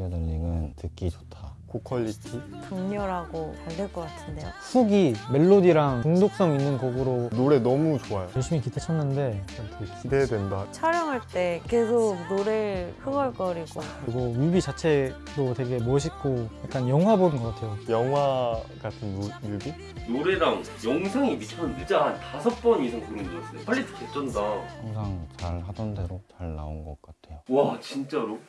필리어들링은 듣기 좋다. 고quality 강렬하고 잘 될 것 같은데요. hook이 멜로디랑 중독성 있는 곡으로 노래 너무 좋아요 열심히 기타 쳤는데 되게 기대된다 촬영할 때 계속 노래 흥얼거리고 그리고 뮤비 자체도 되게 멋있고 약간 영화 보는 것 같아요. 영화 같은 무, 뮤비? 노래랑 영상이 미쳤는데 진짜 한 다섯 번 이상 부른 것 같아요 quality 개쩐다 항상 잘 하던 대로 잘 나온 것 같아요. 와 진짜로?